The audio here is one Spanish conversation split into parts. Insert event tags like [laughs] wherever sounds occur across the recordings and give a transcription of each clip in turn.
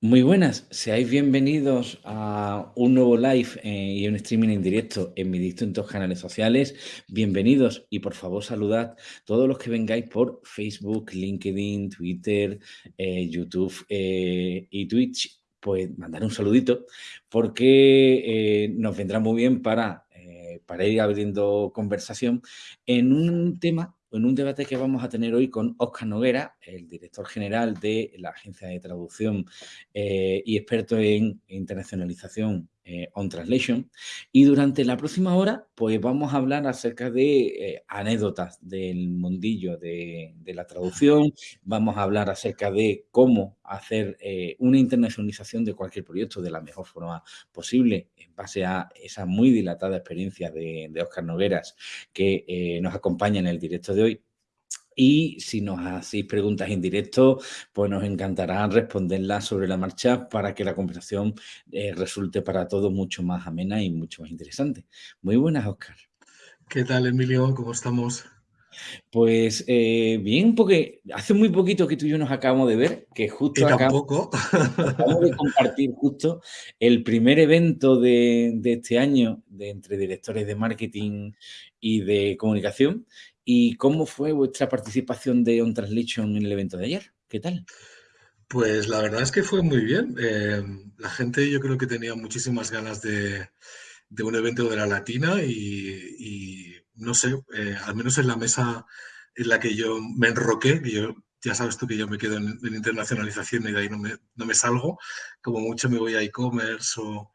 Muy buenas, seáis bienvenidos a un nuevo live eh, y un streaming en directo en mis distintos canales sociales. Bienvenidos y por favor saludad todos los que vengáis por Facebook, LinkedIn, Twitter, eh, YouTube eh, y Twitch. Pues mandar un saludito porque nos vendrá muy bien para, para ir abriendo conversación en un tema en un debate que vamos a tener hoy con Óscar Noguera, el director general de la agencia de traducción eh, y experto en internacionalización eh, On Translation. Y durante la próxima hora, pues vamos a hablar acerca de eh, anécdotas del mundillo de, la traducción, vamos a hablar acerca de cómo hacer una internacionalización de cualquier proyecto de la mejor forma posible en base a esa muy dilatada experiencia de, de Óscar Nogueras que nos acompaña en el directo de hoy. Y si nos hacéis preguntas en directo, pues nos encantará responderlas sobre la marcha para que la conversación eh, resulte para todos mucho más amena y mucho más interesante. Muy buenas, Oscar. ¿Qué tal, Emilio? ¿Cómo estamos? Pues eh, bien, porque hace muy poquito que tú y yo nos acabamos de ver, que justo acabamos, de compartir justo el primer evento de, de, este año de entre directores de marketing y de comunicación ¿Y cómo fue vuestra participación de On Translation en el evento de ayer? ¿Qué tal? Pues la verdad es que fue muy bien. Eh, la gente yo creo que tenía muchísimas ganas de, un evento de la Latina y, no sé, eh, al menos en la mesa en la que yo me enroqué, que yo ya sabes tú que yo me quedo en, internacionalización y de ahí no me, salgo, como mucho me voy a e-commerce o,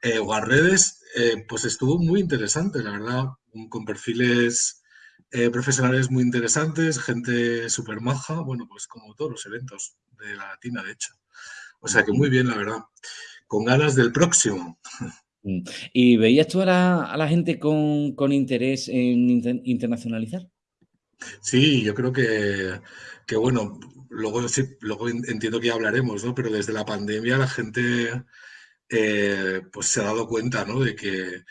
eh, o, a redes, pues estuvo muy interesante, la verdad, con perfiles eh, profesionales muy interesantes, gente súper maja, bueno, pues como todos los eventos de la Latina, de hecho. O sea que muy bien, la verdad. Con ganas del próximo. Mm. ¿Y veías tú a la, gente con, interés en internacionalizar? Sí, yo creo que, que bueno, luego, luego entiendo que ya hablaremos, ¿no? Pero desde la pandemia la gente eh, pues se ha dado cuenta, ¿no? De que,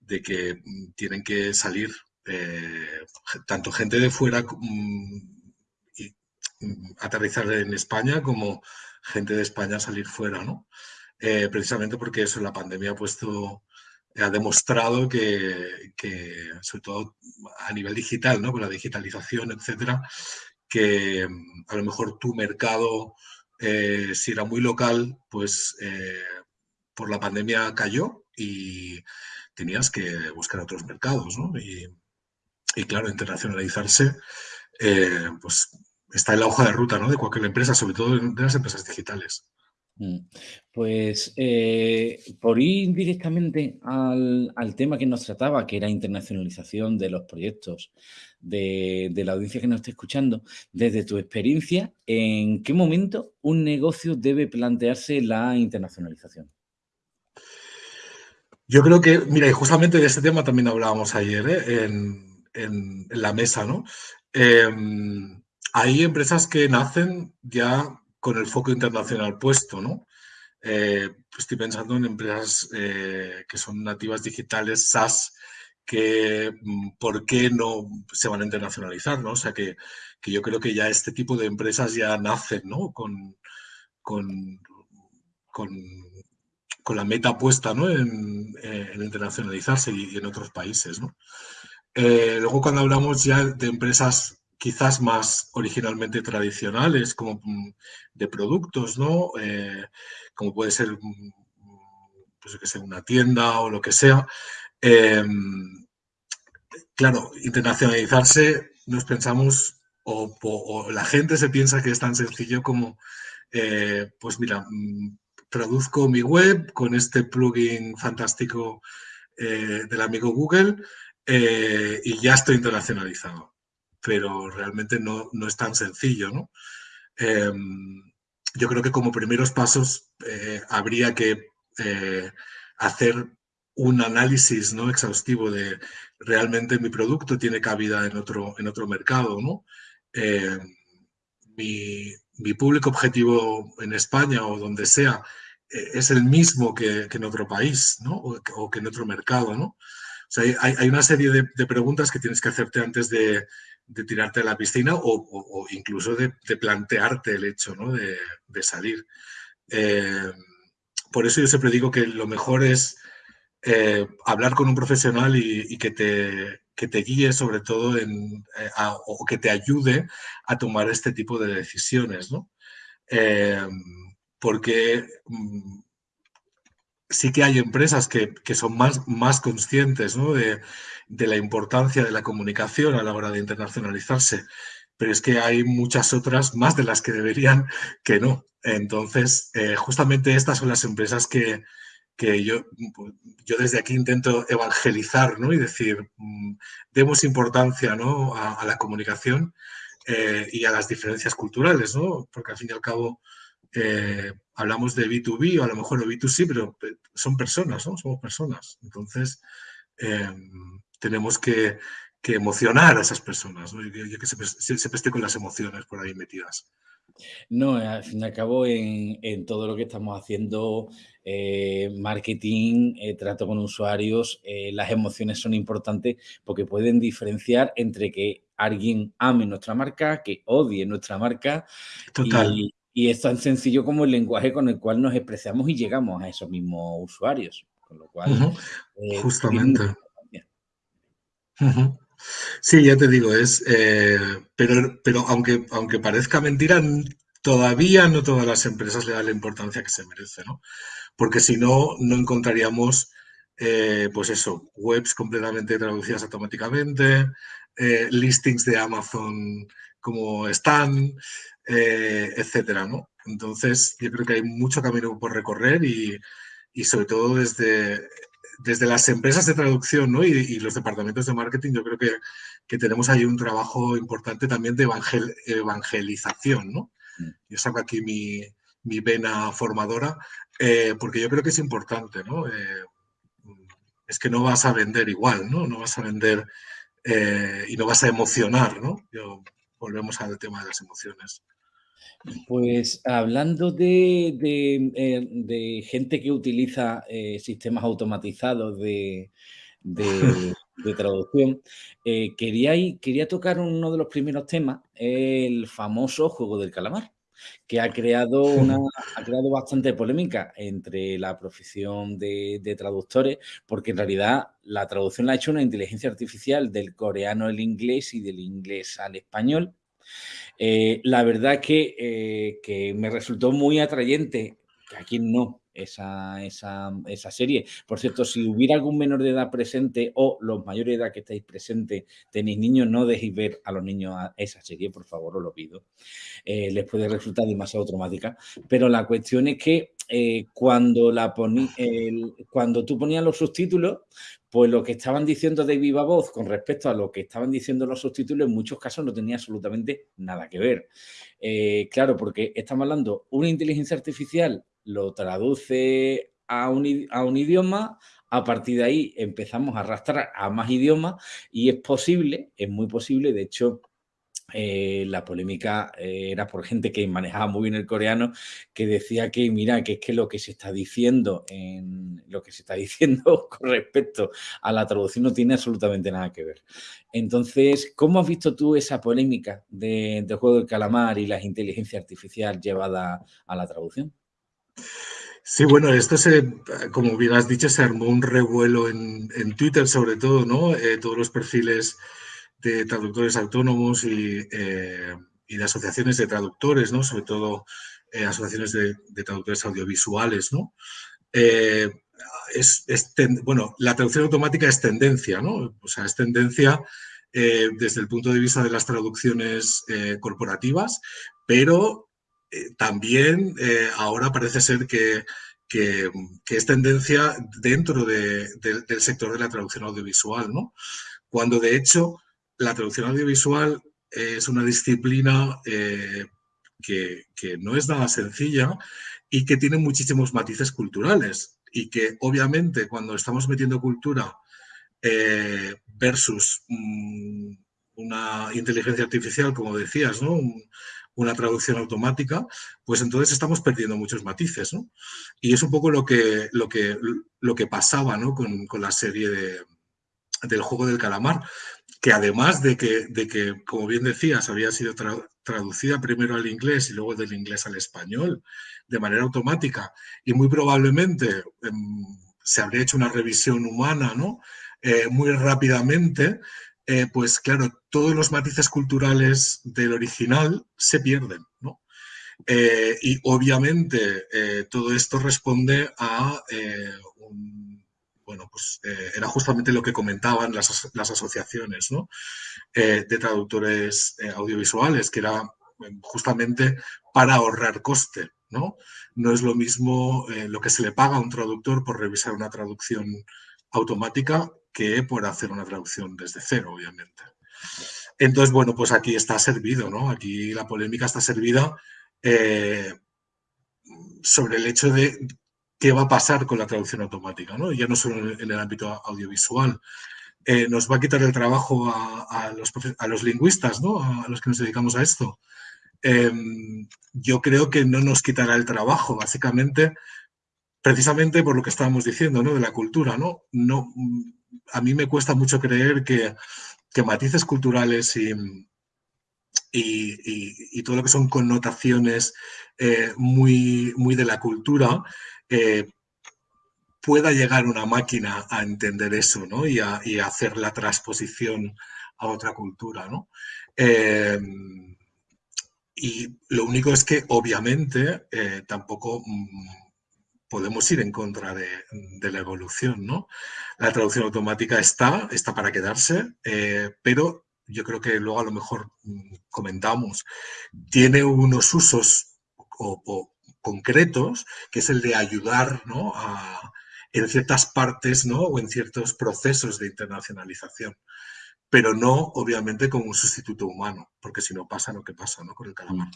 de que tienen que salir eh, tanto gente de fuera mm, mm, aterrizar en España como gente de España salir fuera, ¿no? Eh, precisamente porque eso, la pandemia ha puesto, ha demostrado que, sobre todo a nivel digital, ¿no? Con la digitalización, etcétera, que mm, a lo mejor tu mercado, eh, si era muy local, pues por la pandemia cayó y tenías que buscar otros mercados, ¿no? Y, y claro, internacionalizarse, eh, pues está en la hoja de ruta ¿no? de cualquier empresa, sobre todo de las empresas digitales. Mm. Pues eh, por ir directamente al, tema que nos trataba, que era internacionalización de los proyectos de, de, la audiencia que nos está escuchando, desde tu experiencia, ¿en qué momento un negocio debe plantearse la internacionalización? Yo creo que, mira, y justamente de este tema también hablábamos ayer, ¿eh? en, en, la mesa, ¿no? Em, hay empresas que nacen ya con el foco internacional puesto, ¿no? Eh, estoy pensando en empresas eh, que son nativas digitales, SaaS, que mm, por qué no se van a internacionalizar, ¿no? O sea, que, yo creo que ya este tipo de empresas ya nacen, ¿no? Con, con, la meta puesta, ¿no? En, eh, en internacionalizarse y, en otros países, ¿no? Eh, luego cuando hablamos ya de empresas quizás más originalmente tradicionales, como mm, de productos, ¿no? Eh, como puede ser, mm, pues que sea una tienda o lo que sea. Em, claro, internacionalizarse nos pensamos, o, la gente se piensa que es tan sencillo como, eh, pues mira, mm, produzco mi web con este plugin fantástico del amigo Google, eh, y ya estoy internacionalizado. Pero realmente no, es tan sencillo, ¿no? Em, yo creo que como primeros pasos eh, habría que eh, hacer un análisis ¿no? exhaustivo de realmente mi producto tiene cabida en otro, en otro mercado, ¿no? Em, mi, público objetivo en España o donde sea es el mismo que, en otro país, ¿no? O, o, que en otro mercado, ¿no? Hay, una serie de, preguntas que tienes que hacerte antes de, tirarte a la piscina o, incluso de, plantearte el hecho de, salir. Eh, por eso yo siempre digo que lo mejor es eh, hablar con un profesional y, que, te, guíe sobre todo en, o que te ayude a tomar este tipo de decisiones, ¿no? porque mm, sí que hay empresas que, son más, más conscientes de, la importancia de la comunicación a la hora de internacionalizarse, pero es que hay muchas otras, más de las que deberían, que no. Entonces, eh, justamente estas son las empresas que, yo, yo desde aquí intento evangelizar ¿no? y decir, mm, demos importancia ¿no? a, la comunicación eh, y a las diferencias culturales, ¿no? porque al fin y al cabo eh, hablamos de B2B o a lo mejor de B2C, pero son personas, ¿no? Somos personas. Entonces, em, tenemos que, emocionar a esas personas, ¿no? Yo, que siempre, estoy con las emociones por ahí metidas. No, al fin y al cabo, en, todo lo que estamos haciendo, eh, marketing, eh, trato con usuarios, las emociones son importantes porque pueden diferenciar entre que alguien ame nuestra marca, que odie nuestra marca. Total. Y es tan sencillo como el lenguaje con el cual nos expresamos y llegamos a esos mismos usuarios. Con lo cual, eh, justamente. Sí, ya te digo, es, eh, pero, pero aunque, aunque parezca mentira, todavía no todas las empresas le dan la importancia que se merece, ¿no? Porque si no, no encontraríamos, eh, pues eso, webs completamente traducidas automáticamente, listings de Amazon como están, eh, etcétera, ¿no? Entonces, yo creo que hay mucho camino por recorrer y, sobre todo desde, desde las empresas de traducción ¿no? y, los departamentos de marketing, yo creo que, que, tenemos ahí un trabajo importante también de evangelización, ¿no? Mm. Yo saco aquí mi, mi vena formadora, eh, porque yo creo que es importante, ¿no? Eh, es que no vas a vender igual, ¿no? No vas a vender y no vas a emocionar, ¿no? Yo, volvemos al tema de las emociones. Pues hablando de, eh, gente que utiliza eh, sistemas automatizados [laughs] de, traducción, eh, quería, quería tocar uno de los primeros temas, el famoso juego del calamar, que ha creado, una, ha creado bastante polémica entre la profesión de, traductores, porque en realidad la traducción la ha hecho una inteligencia artificial del coreano al inglés y del inglés al español. Eh, la verdad que, eh, que me resultó muy atrayente, que aquí no, esa, esa, esa, serie. Por cierto, si hubiera algún menor de edad presente o los mayores de edad que estáis presentes tenéis niños, no dejéis ver a los niños a esa serie, por favor, os lo pido. Eh, les puede resultar demasiado traumática. Pero la cuestión es que cuando, la cuando tú ponías los subtítulos, pues lo que estaban diciendo de viva voz con respecto a lo que estaban diciendo los subtítulos en muchos casos no tenía absolutamente nada que ver. Eh, claro, porque estamos hablando, una inteligencia artificial lo traduce a un, idioma, a partir de ahí empezamos a arrastrar a más idiomas y es posible, es muy posible, de hecho eh, la polémica eh, era por gente que manejaba muy bien el coreano, que decía que, mira, que es que lo que se está diciendo en lo que se está [laughs] diciendo con respecto a la traducción no tiene absolutamente nada que ver. Entonces, ¿cómo has visto tú esa polémica de, juego del calamar y la inteligencia artificial llevada a la traducción? Sí, bueno, esto se, como bien has dicho, se armó un revuelo en, Twitter sobre todo, ¿no? Eh, todos los perfiles de traductores autónomos eh, y, de asociaciones de traductores, ¿no? sobre todo eh, asociaciones de, traductores audiovisuales. ¿no? Eh, es, bueno, la traducción automática es tendencia, ¿no? O sea, es tendencia desde el punto de vista de las traducciones corporativas, pero también ahora parece ser que, que, es tendencia dentro del sector de la traducción audiovisual, ¿no? Cuando de hecho la traducción audiovisual es una disciplina eh, que, no es nada sencilla y que tiene muchísimos matices culturales y que obviamente cuando estamos metiendo cultura eh, versus mm, una inteligencia artificial, como decías, ¿no? Una traducción automática, pues entonces estamos perdiendo muchos matices. Y es un poco lo que, lo que, lo que pasaba con, la serie del juego del calamar que además de que, de que, como bien decías, había sido traducida primero al inglés y luego del inglés al español de manera automática y muy probablemente em, se habría hecho una revisión humana ¿no? Eh, muy rápidamente, eh, pues claro, todos los matices culturales del original se pierden. ¿no? Eh, y obviamente todo esto responde a un bueno, pues eh, era justamente lo que comentaban las, asociaciones eh, de traductores eh, audiovisuales, que era eh, justamente para ahorrar coste. ¿no? no es lo mismo lo que se le paga a un traductor por revisar una traducción automática que por hacer una traducción desde cero, obviamente. Entonces, bueno, pues aquí está servido, ¿no? Aquí la polémica está servida sobre el hecho de qué va a pasar con la traducción automática, ¿no? ya no solo en el ámbito audiovisual. Eh, nos va a quitar el trabajo a, los, lingüistas, ¿no? a los que nos dedicamos a esto. Em, yo creo que no nos quitará el trabajo, básicamente, precisamente por lo que estábamos diciendo, ¿no? de la cultura. ¿no? No, a mí me cuesta mucho creer que, matices culturales y, y, todo lo que son connotaciones eh, muy, muy de la cultura eh, pueda llegar una máquina a entender eso ¿no? y, a, hacer la transposición a otra cultura. ¿no? Eh, y lo único es que obviamente tampoco mm, podemos ir en contra de, la evolución. ¿no? La traducción automática está, está para quedarse, pero yo creo que luego a lo mejor mm, comentamos, tiene unos usos concretos, que es el de ayudar en ciertas partes ¿no? o en ciertos procesos de internacionalización, pero no obviamente como un sustituto humano, porque si no pasa lo que pasa ¿no? con el calamar.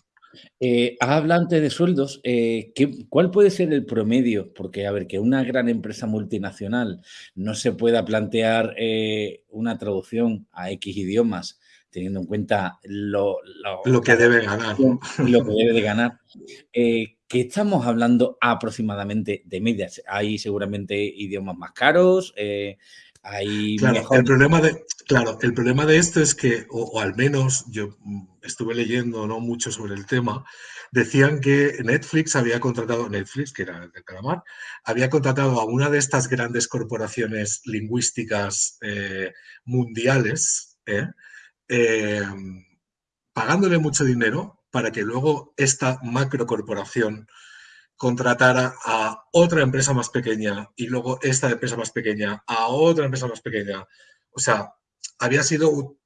Eh, habla antes de sueldos. Eh, ¿Cuál puede ser el promedio? Porque, a ver, que una gran empresa multinacional no se pueda plantear eh, una traducción a X idiomas teniendo en cuenta lo, lo, que debe ganar. Lo que debe de ganar. Eh, ¿Qué estamos hablando aproximadamente de medias? Hay seguramente idiomas más caros, eh, hay claro, el problema de Claro, el problema de esto es que, o, al menos yo mm, estuve leyendo no mucho sobre el tema, decían que Netflix había contratado, Netflix, que era de Calamar, había contratado a una de estas grandes corporaciones lingüísticas eh, mundiales, ¿eh? Em, pagándole mucho dinero para que luego esta macrocorporación contratara a otra empresa más pequeña y luego esta empresa más pequeña a otra empresa más pequeña. O sea, había sido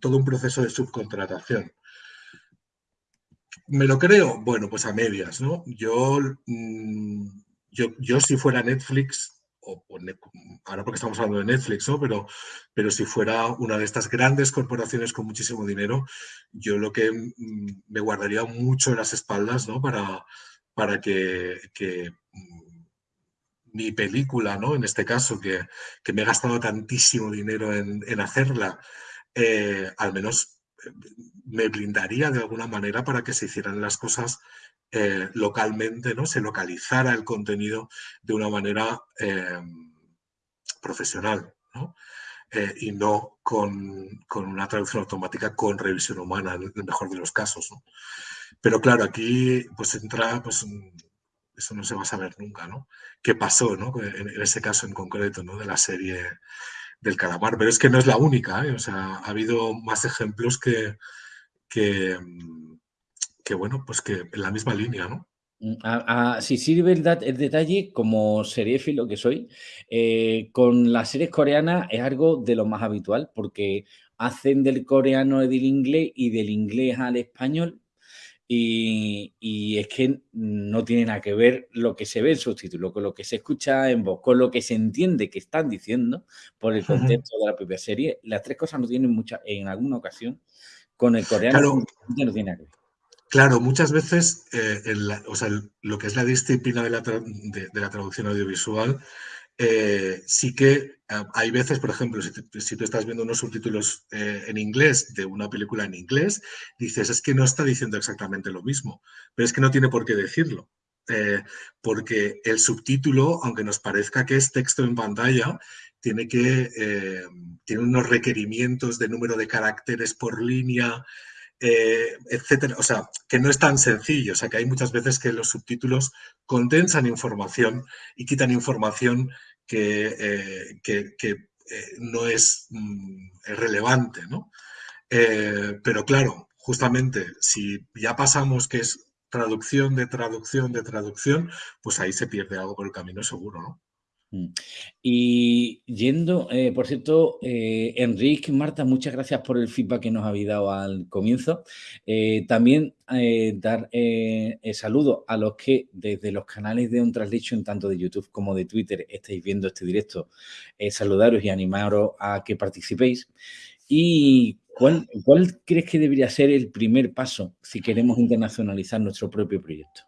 todo un proceso de subcontratación. ¿Me lo creo? Bueno, pues a medias, ¿no? Yo, mm, yo, yo si fuera Netflix, o, ahora porque estamos hablando de Netflix, ¿no? pero, pero si fuera una de estas grandes corporaciones con muchísimo dinero, yo lo que mm, me guardaría mucho en las espaldas ¿no? para, para que, mm, mi película, ¿no? en este caso, que, me he gastado tantísimo dinero en, hacerla, eh, al menos eh, me blindaría de alguna manera para que se hicieran las cosas eh, localmente, ¿no? Se localizara el contenido de una manera profesional, eh, y no con, una traducción automática con revisión humana, en el mejor de los casos. Pero claro, aquí pues entra, pues eso no se va a saber nunca, ¿no? ¿Qué pasó, En, ese caso en concreto, ¿no? De la serie del calamar. Pero es que no es la única, O sea, ha habido más ejemplos que, que, bueno, pues que en la misma línea, ¿no? Mm, si sirve el, el, detalle, como seriéfilo que soy, eh, con las series coreanas es algo de lo más habitual, porque hacen del coreano del inglés y del inglés al español, y, es que no tiene nada que ver lo que se ve en subtítulo con lo que se escucha en voz, con lo que se entiende que están diciendo por el contexto de la propia serie. Las tres cosas no tienen mucha, en alguna ocasión, con el coreano no tiene nada que ver. Claro, muchas veces eh, o sea, lo que es la disciplina de la, traducción audiovisual, eh, sí que eh, hay veces, por ejemplo, si, tú estás viendo unos subtítulos en inglés de una película en inglés, dices, es que no está diciendo exactamente lo mismo, pero es que no tiene por qué decirlo. porque el subtítulo, aunque nos parezca que es texto en pantalla, tiene que, tiene unos requerimientos de número de caracteres por línea, eh, etcétera. O sea, que no es tan sencillo. O sea, que hay muchas veces que los subtítulos condensan información y quitan información que, eh, eh, no es mm, relevante, ¿no? pero claro, justamente, si ya pasamos que es traducción de traducción de traducción, pues ahí se pierde algo por el camino seguro, ¿no? Mm. Y yendo, eh, por cierto, eh, Enrique, Marta, muchas gracias por el feedback que nos habéis dado al comienzo. Eh, también dar saludo a los que desde los canales de On Translation, tanto de YouTube como de Twitter, estáis viendo este directo. saludaros y animaros a que participéis. ¿Y cuál, cuál crees que debería ser el primer paso si queremos internacionalizar nuestro propio proyecto?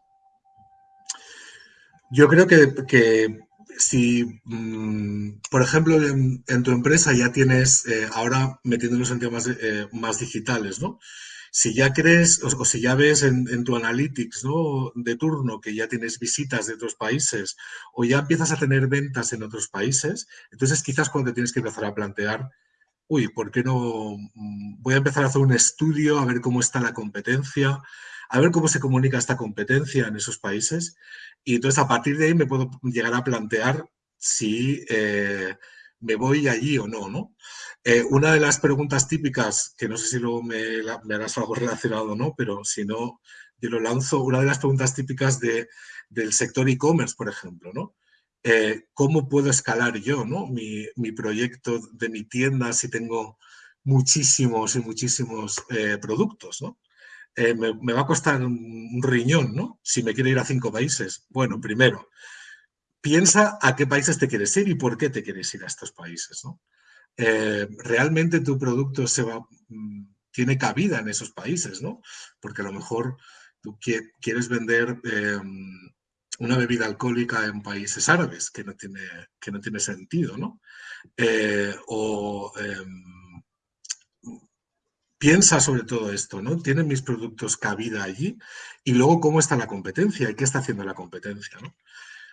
Yo creo que si, mm, por ejemplo, en, tu empresa ya tienes, eh, ahora metiéndonos en temas eh, más digitales, ¿no? Si ya crees o, si ya ves en, tu analytics ¿no? de turno que ya tienes visitas de otros países o ya empiezas a tener ventas en otros países, entonces quizás cuando tienes que empezar a plantear, uy, ¿por qué no mm, voy a empezar a hacer un estudio a ver cómo está la competencia? a ver cómo se comunica esta competencia en esos países y entonces a partir de ahí me puedo llegar a plantear si eh, me voy allí o no, ¿no? Eh, una de las preguntas típicas, que no sé si luego me, harás algo relacionado o no, pero si no, yo lo lanzo, una de las preguntas típicas de, del sector e-commerce, por ejemplo, ¿no? Eh, ¿Cómo puedo escalar yo ¿no? mi, mi, proyecto de mi tienda si tengo muchísimos y muchísimos productos? ¿no? Eh, me, va a costar un, riñón, ¿no? Si me quiero ir a cinco países. Bueno, primero, piensa a qué países te quieres ir y por qué te quieres ir a estos países, ¿no? Eh, realmente tu producto se va, mm, tiene cabida en esos países, ¿no? Porque a lo mejor tú quieres vender em, una bebida alcohólica en países árabes, que no tiene, que no tiene sentido, ¿no? Eh, o em, piensa sobre todo esto, ¿no? ¿Tienen mis productos cabida allí? Y luego, ¿cómo está la competencia? ¿Y qué está haciendo la competencia? ¿no?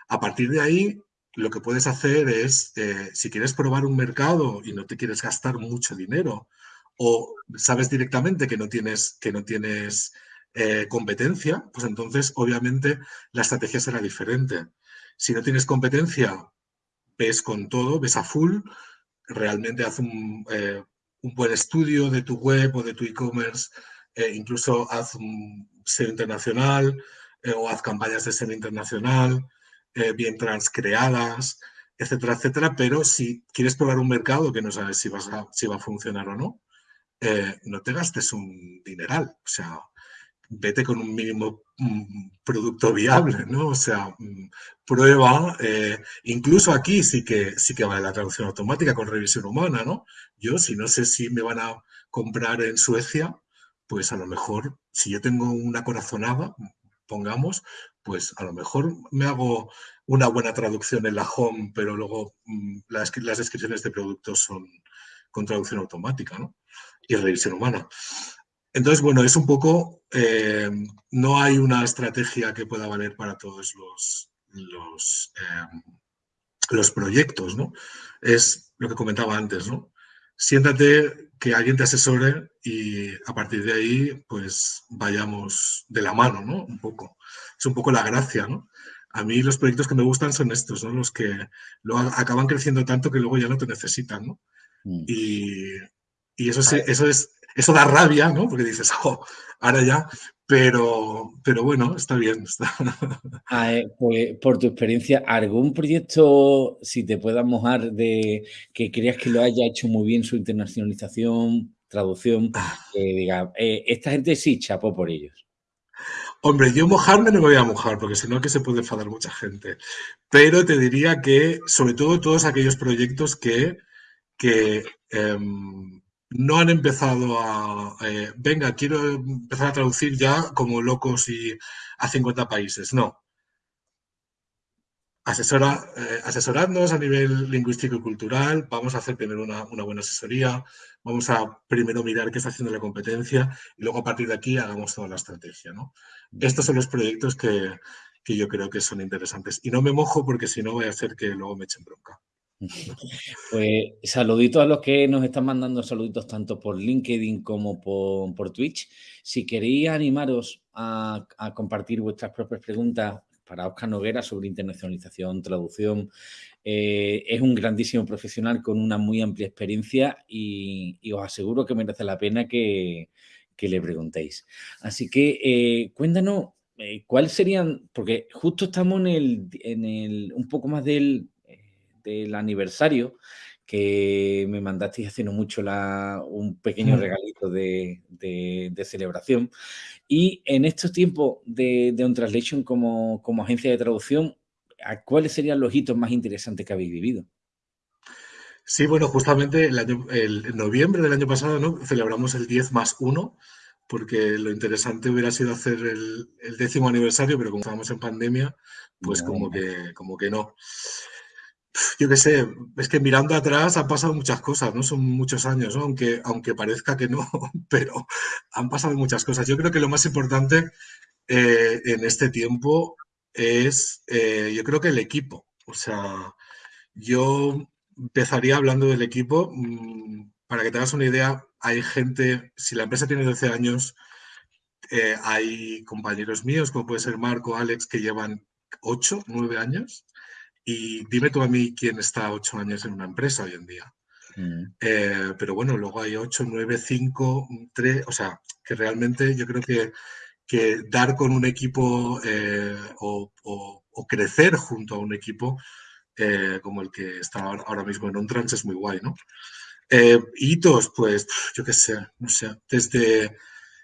A partir de ahí, lo que puedes hacer es, eh, si quieres probar un mercado y no te quieres gastar mucho dinero, o sabes directamente que no tienes, que no tienes eh, competencia, pues entonces, obviamente, la estrategia será diferente. Si no tienes competencia, ves con todo, ves a full, realmente haz un, eh, un buen estudio de tu web o de tu e-commerce, eh, incluso haz un SEO internacional eh, o haz campañas de SEO internacional, eh, bien transcreadas, etcétera, etcétera. Pero si quieres probar un mercado que no sabes si, si va a funcionar o no, no te gastes un dineral. O sea, vete con un mínimo mm, producto viable, ¿no? O sea, mm, prueba, eh, incluso aquí sí que sí que vale la traducción automática con revisión humana, ¿no? Yo, si no sé si me van a comprar en Suecia, pues a lo mejor, si yo tengo una corazonada, pongamos, pues a lo mejor me hago una buena traducción en la home, pero luego mm, las, las descripciones de productos son con traducción automática, ¿no? Y revisión humana. Entonces, bueno, es un poco, eh, no hay una estrategia que pueda valer para todos los, los, eh, los, proyectos, ¿no? Es lo que comentaba antes, ¿no? Siéntate, que alguien te asesore y a partir de ahí, pues vayamos de la mano, ¿no? Un poco. Es un poco la gracia, ¿no? A mí los proyectos que me gustan son estos, ¿no? Los que luego acaban creciendo tanto que luego ya no te necesitan, ¿no? Mm. Y, y eso, eso es eso da rabia, ¿no? Porque dices, oh, ahora ya, pero, pero bueno, está bien. Ah, eh, pues, por tu experiencia, ¿algún proyecto, si te puedas mojar, de que creas que lo haya hecho muy bien su internacionalización, traducción, ah. que diga, eh, esta gente sí chapó por ellos? Hombre, yo mojarme no me voy a mojar, porque si no que se puede enfadar mucha gente. Pero te diría que, sobre todo, todos aquellos proyectos que, que em, no han empezado a, eh, venga, quiero empezar a traducir ya como locos y a 50 países. No. Asesora, eh, a nivel lingüístico y cultural, vamos a hacer primero una, buena asesoría, vamos a primero mirar qué está haciendo la competencia y luego a partir de aquí hagamos toda la estrategia. ¿no? Estos son los proyectos que, que yo creo que son interesantes. Y no me mojo porque si no voy a hacer que luego me echen bronca. Pues saluditos a los que nos están mandando saluditos tanto por LinkedIn como por, Twitch. Si queréis animaros a, compartir vuestras propias preguntas para Oscar Noguera sobre internacionalización, traducción, eh, es un grandísimo profesional con una muy amplia experiencia y, os aseguro que merece la pena que, le preguntéis. Así que eh, cuéntanos eh, cuáles serían, porque justo estamos en el, en el un poco más del del aniversario que me mandasteis haciendo mucho un pequeño mm. regalito de, celebración. Y en estos tiempos de, de On Translation como, como agencia de traducción, ¿cuáles serían los hitos más interesantes que habéis vivido? Sí, bueno, justamente el, año, el noviembre del año pasado ¿no? celebramos el 10 más 1, porque lo interesante hubiera sido hacer el, décimo aniversario, pero como estábamos en pandemia, pues como, que, como que no yo qué sé, es que mirando atrás han pasado muchas cosas, ¿no? Son muchos años, Aunque, aunque parezca que no, [laughs] pero han pasado muchas cosas. Yo creo que lo más importante eh, en este tiempo es, eh, yo creo que el equipo. O sea, yo empezaría hablando del equipo. Mm, para que te hagas una idea, hay gente, si la empresa tiene 12 años, eh, hay compañeros míos, como puede ser Marco, Alex, que llevan 8, 9 años. Y dime tú a mí quién está ocho años en una empresa hoy en día. Mm. Eh, pero bueno, luego hay ocho, nueve, cinco, tres, o sea, que realmente yo creo que, que dar con un equipo eh, o, crecer junto a un equipo eh, como el que está ahora mismo en OnTrans es muy guay, ¿no? hitos, pues yo qué sé, no sé, desde...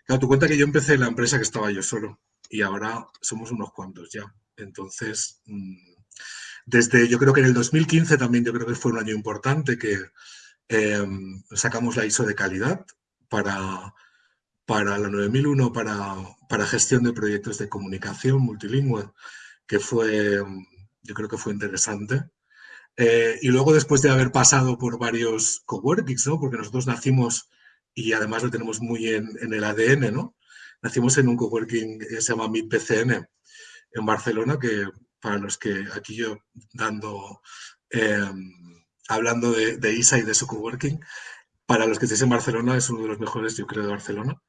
Claro, tu cuenta que yo empecé en la empresa que estaba yo solo y ahora somos unos cuantos ya. Entonces, mm, desde, yo creo que en el 2015 también yo creo que fue un año importante que em, sacamos la ISO de calidad para, para la 9001, para, para gestión de proyectos de comunicación multilingüe, que fue, yo creo que fue interesante. Eh, y luego después de haber pasado por varios coworkings, ¿no? porque nosotros nacimos y además lo tenemos muy en, en el ADN, ¿no? nacimos en un coworking que se llama MIPCN en Barcelona, que para los que aquí yo dando, em, hablando de, ISA y de su coworking, para los que estéis en Barcelona, es uno de los mejores, yo creo, de Barcelona.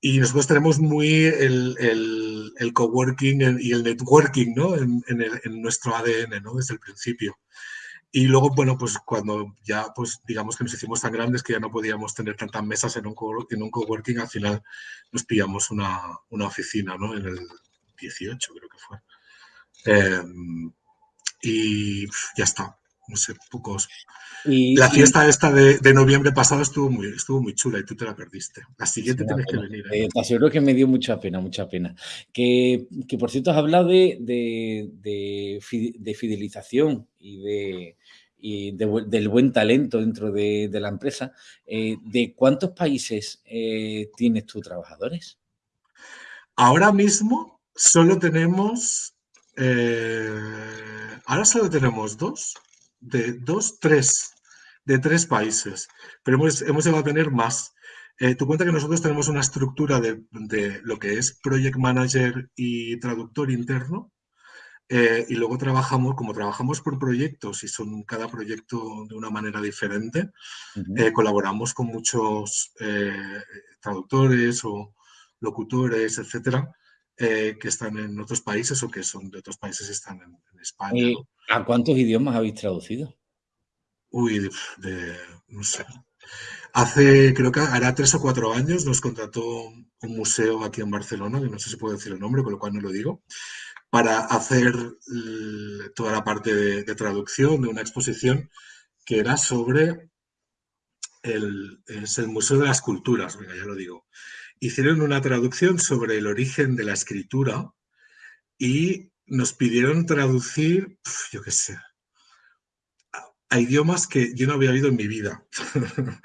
Y nosotros tenemos muy el, el, coworking y el networking ¿no? en, en, nuestro ADN ¿no? desde el principio. Y luego, bueno, pues cuando ya, pues digamos que nos hicimos tan grandes que ya no podíamos tener tantas mesas en un, en un coworking, al final nos pillamos una, una oficina, ¿no? En el 18 creo que fue. Em, y ya está, no sé, pocos. la fiesta esta de, noviembre pasado estuvo muy, estuvo muy chula y tú te la perdiste. La siguiente tienes que venir. ¿eh? te aseguro que me dio mucha pena, mucha pena. Que, por cierto has hablado de, de, fidelización y de, del buen talento dentro de, la empresa. Eh, ¿De cuántos países eh, tienes tú trabajadores? Ahora mismo solo tenemos eh, ahora solo tenemos dos, de dos, tres, de tres países, pero hemos, hemos llegado a tener más. Eh, tú cuenta que nosotros tenemos una estructura de, lo que es Project Manager y traductor interno, eh, y luego trabajamos, como trabajamos por proyectos y son cada proyecto de una manera diferente, colaboramos con muchos traductores o locutores, etcétera, eh, que están en otros países o que son de otros países y están en, España. ¿A cuántos idiomas habéis traducido? Uy, de, no sé. Hace, creo que hará tres o cuatro años, nos contrató un museo aquí en Barcelona, que no sé si puedo decir el nombre, con lo cual no lo digo, para hacer toda la parte de, traducción de una exposición que era sobre el, es el Museo de las Culturas, venga, ya lo digo hicieron una traducción sobre el origen de la escritura y nos pidieron traducir, yo qué sé, a idiomas que yo no había oído en mi vida. [laughs]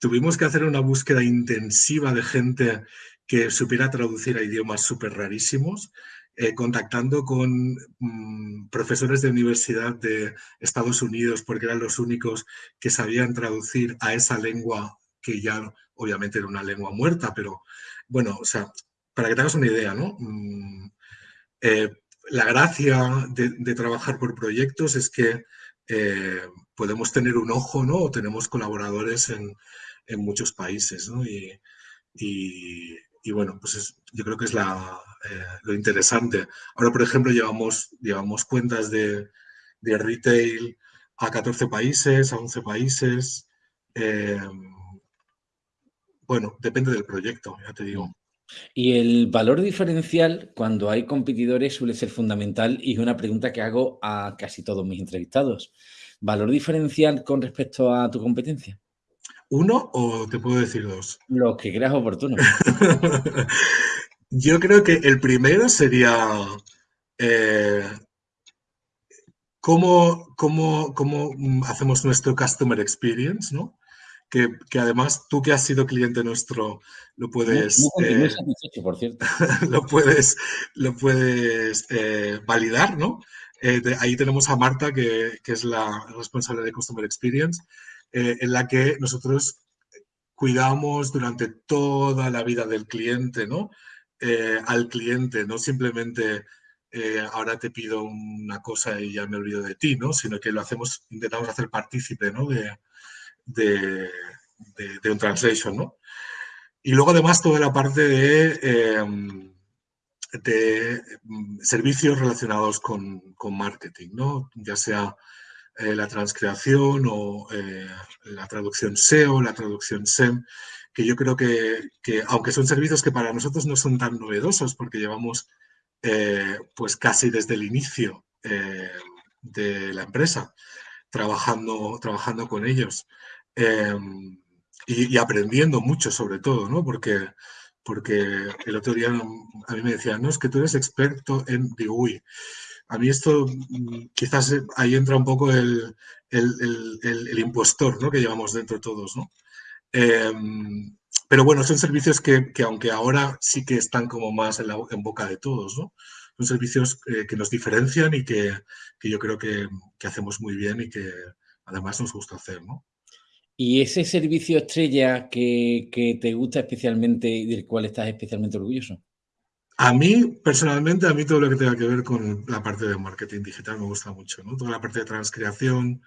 Tuvimos que hacer una búsqueda intensiva de gente que supiera traducir a idiomas súper rarísimos, eh, contactando con mm, profesores de universidad de Estados Unidos, porque eran los únicos que sabían traducir a esa lengua que ya obviamente era una lengua muerta, pero bueno, o sea, para que te hagas una idea, ¿no? Mm, eh, la gracia de, trabajar por proyectos es que eh, podemos tener un ojo, ¿no? O tenemos colaboradores en, muchos países, ¿no? Y, bueno, pues yo creo que es eh, lo interesante. Ahora, por ejemplo, llevamos, llevamos cuentas de, retail a 14 países, a 11 países. Eh, bueno, depende del proyecto, ya te digo. Y el valor diferencial cuando hay competidores suele ser fundamental y es una pregunta que hago a casi todos mis entrevistados. ¿Valor diferencial con respecto a tu competencia? ¿Uno o te puedo decir dos? Lo que creas oportuno. [laughs] Yo creo que el primero sería eh, cómo, cómo, cómo hacemos nuestro customer experience, ¿no? Que, además tú que has sido cliente nuestro lo puedes... Eh, por cierto. [laughs] lo puedes, lo puedes eh, validar, ¿no? Eh, ahí tenemos a Marta, que, es la responsable de Customer Experience, en la que nosotros cuidamos durante toda la vida del cliente, ¿no? al cliente, no simplemente ahora te pido una cosa y ya me olvido de ti, ¿no? Sino que lo hacemos, intentamos hacer partícipe, ¿no? De, de, un translation, ¿no? Y luego además toda la parte de, em, de mm, servicios relacionados con, marketing, ¿no? Ya sea eh, la transcreación o eh, la traducción SEO, la traducción SEM, que yo creo que, aunque son servicios que para nosotros no son tan novedosos porque llevamos eh, pues casi desde el inicio de la empresa trabajando, trabajando con ellos. Em, y, aprendiendo mucho sobre todo, ¿no? Porque, porque el otro día a mí me decían, no, es que tú eres experto en, digo, uy, a mí esto mm, quizás ahí entra un poco el, el, el, impostor, ¿no? Que llevamos dentro todos, ¿no? Em, pero bueno, son servicios que, que, aunque ahora sí que están como más en boca de todos, ¿no? Son servicios eh, que nos diferencian y que, que yo creo que, que, hacemos muy bien y que además nos gusta hacer, ¿no? ¿Y ese servicio estrella que, te gusta especialmente y del cual estás especialmente orgulloso? A mí, personalmente, a mí todo lo que tenga que ver con la parte de marketing digital me gusta mucho, ¿no? Toda la parte de transcreación,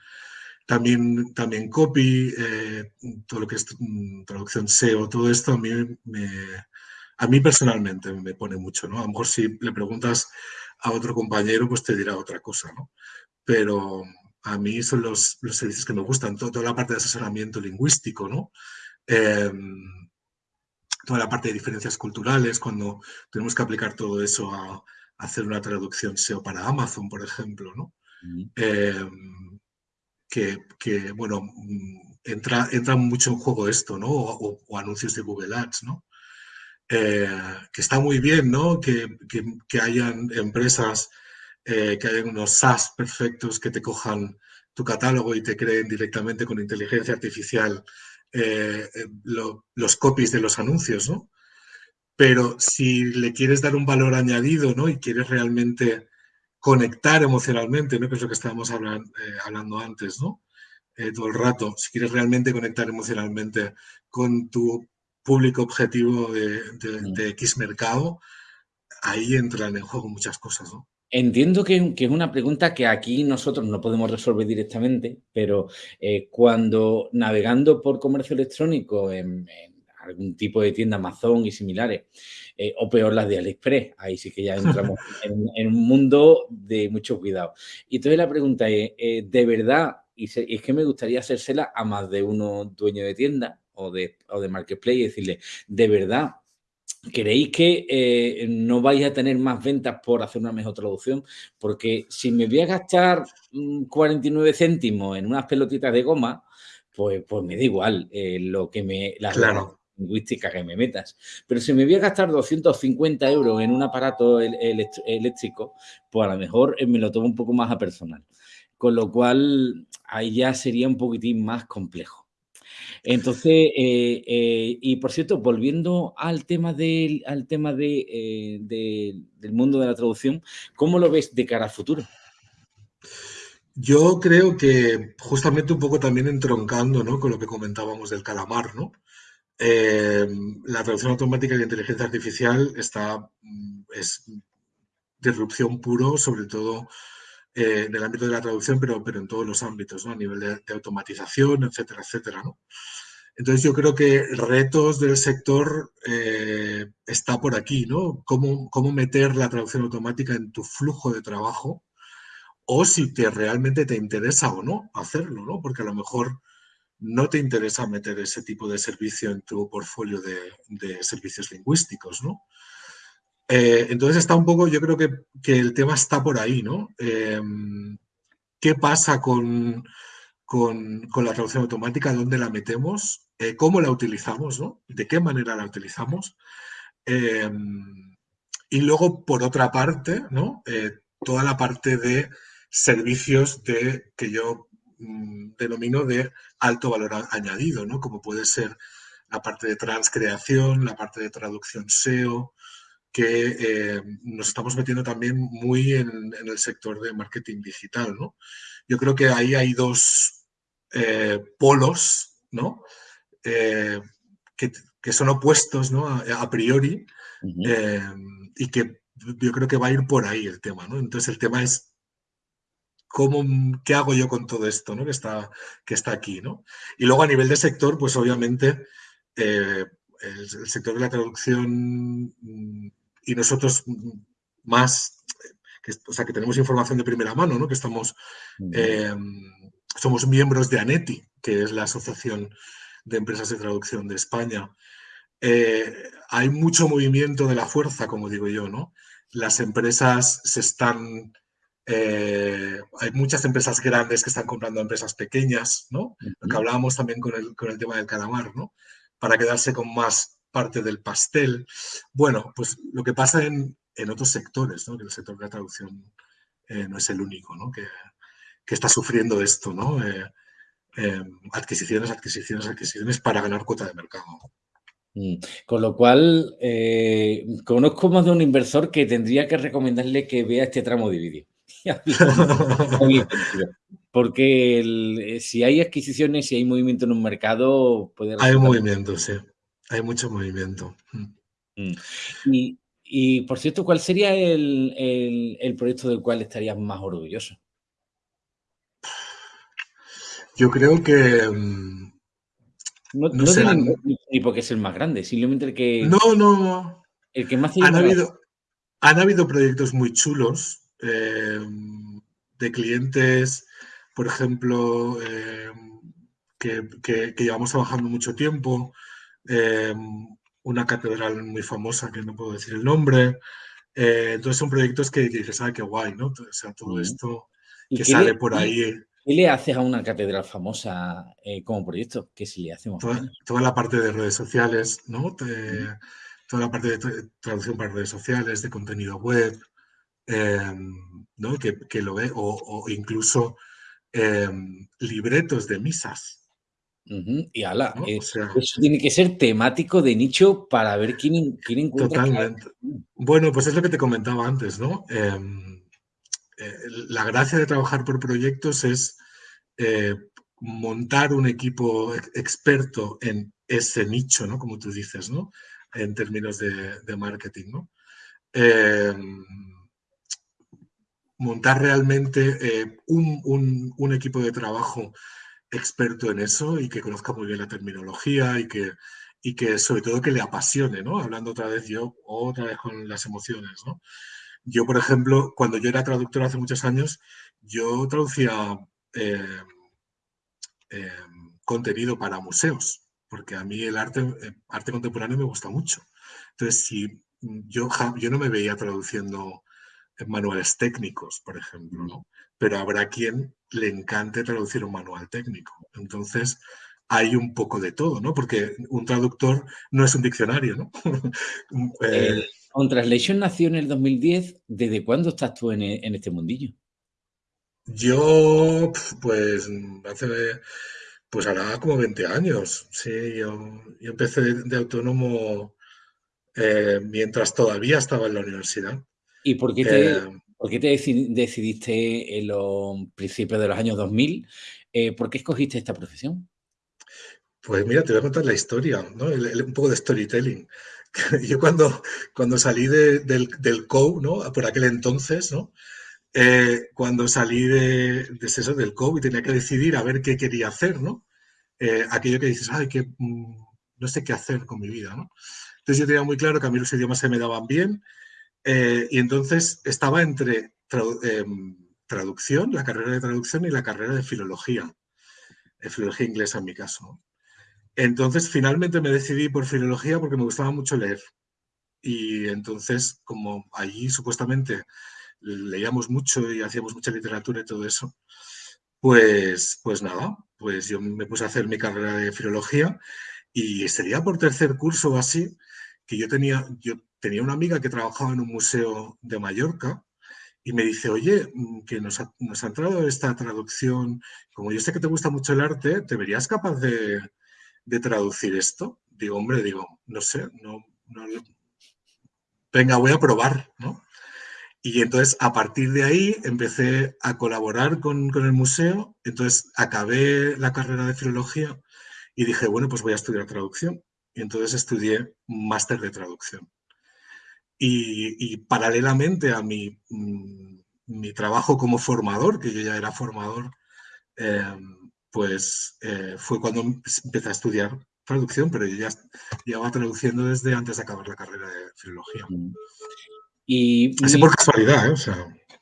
también, también copy, eh, todo lo que es mm, traducción SEO, todo esto a mí, me, a mí personalmente me pone mucho, ¿no? A lo mejor si le preguntas a otro compañero, pues te dirá otra cosa, ¿no? Pero, a mí son los, servicios que me gustan, toda la parte de asesoramiento lingüístico, ¿no? Em, toda la parte de diferencias culturales, cuando tenemos que aplicar todo eso a, hacer una traducción SEO para Amazon, por ejemplo, ¿no? Em, que, bueno, entra, entra mucho en juego esto, ¿no? O, anuncios de Google Ads, ¿no? Eh, que está muy bien, ¿no? Que, que hayan empresas eh, que hayan unos SaaS perfectos que te cojan tu catálogo y te creen directamente con inteligencia artificial eh, eh, los copies de los anuncios, ¿no? Pero si le quieres dar un valor añadido, ¿no? Y quieres realmente conectar emocionalmente, ¿no? Que es lo que estábamos hablando, antes, ¿no? todo el rato. Si quieres realmente conectar emocionalmente con tu público objetivo de, de X mercado, ahí entran en juego muchas cosas, ¿no? Entiendo que, es una pregunta que aquí nosotros no podemos resolver directamente, pero eh, cuando navegando por comercio electrónico en, algún tipo de tienda Amazon y similares, eh, o peor las de AliExpress, ahí sí que ya entramos [laughs] en, un mundo de mucho cuidado. Y entonces la pregunta es, eh, ¿de verdad? Y, es que me gustaría hacérsela a más de uno dueño de tienda o de, o de marketplace y decirle, ¿de verdad ¿Creéis que eh, no vais a tener más ventas por hacer una mejor traducción? Porque si me voy a gastar 49 mm, céntimos en unas pelotitas de goma, pues, pues me da igual eh, lo que me, las claro. lingüísticas que me metas. Pero si me voy a gastar 250 euros en un aparato eléctrico, pues a lo mejor eh, me lo tomo un poco más a personal. Con lo cual, ahí ya sería un poquitín más complejo. Entonces, eh, eh, y por cierto, volviendo al tema, del, al tema de, eh, del mundo de la traducción, ¿cómo lo ves de cara al futuro? Yo creo que justamente un poco también entroncando ¿no? con lo que comentábamos del calamar, ¿no? la traducción automática y la inteligencia artificial está, mm, es disrupción puro, sobre todo eh, en el ámbito de la traducción, pero, pero en todos los ámbitos, ¿no? a nivel de, automatización, etcétera, etcétera. ¿no? Entonces yo creo que retos del sector eh, está por aquí, ¿no? Cómo, cómo meter la traducción automática en tu flujo de trabajo o si te realmente te interesa o no hacerlo, ¿no? Porque a lo mejor no te interesa meter ese tipo de servicio en tu portfolio de, servicios lingüísticos, ¿no? Eh, entonces está un poco, yo creo que, el tema está por ahí, ¿no? Em, ¿Qué pasa con, con, la traducción automática? ¿Dónde la metemos? Eh, ¿Cómo la utilizamos? ¿no? ¿De qué manera la utilizamos? Y luego, por otra parte, ¿no? Eh, toda la parte de servicios de, que yo Mm, denomino de alto valor añadido, ¿no? Como puede ser la parte de transcreación, la parte de traducción SEO, que eh, nos estamos metiendo también muy en, el sector de marketing digital, ¿no? Yo creo que ahí hay dos eh, polos, ¿no? Eh, que, son opuestos, ¿no? A, priori, y que yo creo que va a ir por ahí el tema, ¿no? Entonces el tema es ¿Cómo, ¿Qué hago yo con todo esto ¿no? que, está, que está aquí? ¿no? Y luego a nivel de sector, pues obviamente eh, el, sector de la traducción mm, y nosotros más, que, o sea, que tenemos información de primera mano, ¿no? que estamos, eh, somos miembros de ANETI, que es la Asociación de Empresas de Traducción de España. Eh, hay mucho movimiento de la fuerza, como digo yo, ¿no? Las empresas se están eh, hay muchas empresas grandes que están comprando a empresas pequeñas, ¿no? Lo que hablábamos también con el, con el tema del calamar, ¿no? Para quedarse con más parte del pastel. Bueno, pues lo que pasa en, en otros sectores, ¿no? Que el sector de la traducción eh, no es el único, ¿no? Que, que está sufriendo esto, ¿no? Eh, adquisiciones, adquisiciones, adquisiciones para ganar cuota de mercado. Mm. Con lo cual, conozco más de un inversor que tendría que recomendarle que vea este tramo de vídeo. [laughs] Porque eh, si hay adquisiciones, si hay movimiento en un mercado, puede... Hay movimiento, sí. Hay mucho movimiento. Mm. Mm. Y, por cierto, ¿cuál sería el, proyecto del cual estarías más orgulloso? Yo creo que... Mm, no, no, ni porque es el más grande, simplemente el que... No, no. El que más... Han habido, han habido proyectos muy chulos Em, de clientes, por ejemplo, em, que, llevamos trabajando mucho tiempo, em, una catedral muy famosa que no puedo decir el nombre. Eh, entonces son proyectos que, dices, ah, qué guay, ¿no? O sea, todo esto que sale por ahí. ¿Qué le haces a una catedral famosa eh, como proyecto? ¿Qué si le hacemos? Toda, la parte de redes sociales, ¿no? Toda la parte de traducción para redes sociales, de contenido web, Em, ¿no? que, lo ve, o, incluso em, libretos de misas. Y ala, eso tiene que ser temático de nicho para ver quién, quién encuentra. Totalmente. Bueno, pues es lo que te comentaba antes, ¿no? Em, eh, la gracia de trabajar por proyectos es eh, montar un equipo experto en ese nicho, ¿no? Como tú dices, ¿no? En términos de, de marketing, ¿no? montar realmente eh, un, equipo de trabajo experto en eso y que conozca muy bien la terminología y que, y que sobre todo que le apasione, ¿no? Hablando otra vez yo, otra vez con las emociones, ¿no? Yo, por ejemplo, cuando yo era traductor hace muchos años, yo traducía eh, eh, contenido para museos, porque a mí el arte, arte contemporáneo me gusta mucho. Entonces, si yo, yo no me veía traduciendo manuales técnicos, por ejemplo, ¿no? Pero habrá quien le encante traducir un manual técnico. Entonces, hay un poco de todo, ¿no? Porque un traductor no es un diccionario, ¿no? [laughs] eh, On Translation nació en el 2010. ¿Desde cuándo estás tú en, este mundillo? Yo, pues, hace, pues hará como 20 años. Sí, yo, empecé de, autónomo eh, mientras todavía estaba en la universidad. ¿Y por qué te, eh, ¿por qué te decidiste en los principios de los años 2000? Eh, ¿Por qué escogiste esta profesión? Pues mira, te voy a contar la historia, ¿no? un poco de storytelling. [laughs] Yo cuando, cuando salí del, del COU, ¿no? Por aquel entonces, ¿no? eh, cuando salí de, de eso, del COVID, tenía que decidir a ver qué quería hacer, ¿no? Eh, aquello que dices, ay, que mm, no sé qué hacer con mi vida, ¿no? Entonces yo tenía muy claro que a mí los idiomas se me daban bien eh, y entonces estaba entre em, traducción, la carrera de traducción y la carrera de filología, de filología inglesa en mi caso. Entonces finalmente me decidí por filología porque me gustaba mucho leer. Y entonces, como allí supuestamente leíamos mucho y hacíamos mucha literatura y todo eso, pues, pues nada, pues yo me puse a hacer mi carrera de filología y sería por tercer curso o así que yo tenía, yo tenía una amiga que trabajaba en un museo de Mallorca y me dice, oye, mm, que nos ha, entrado esta traducción, como yo sé que te gusta mucho el arte, ¿te verías capaz de, de traducir esto? Digo, hombre, digo, no sé, no, venga, voy a probar, ¿no? Y entonces, a partir de ahí, empecé a colaborar con, el museo. Entonces, acabé la carrera de filología y dije, bueno, pues voy a estudiar traducción. Y entonces estudié máster de traducción. Y, paralelamente a mi, mm, mi, trabajo como formador, que yo ya era formador, em, pues eh, fue cuando empecé a estudiar traducción, pero yo ya llevaba traduciendo desde antes de acabar la carrera de filología. Y, Así por casualidad, ¿eh?